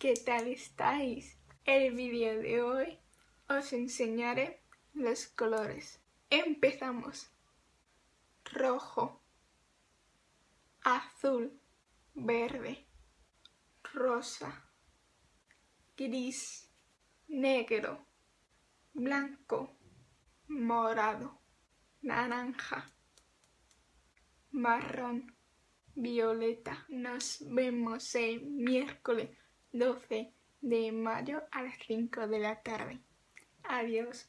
¿qué tal estáis? El vídeo de hoy os enseñaré los colores. Empezamos. Rojo, azul, verde, rosa, gris, negro, blanco, morado, naranja, marrón, violeta. Nos vemos el miércoles 12 de mayo a las 5 de la tarde. Adiós.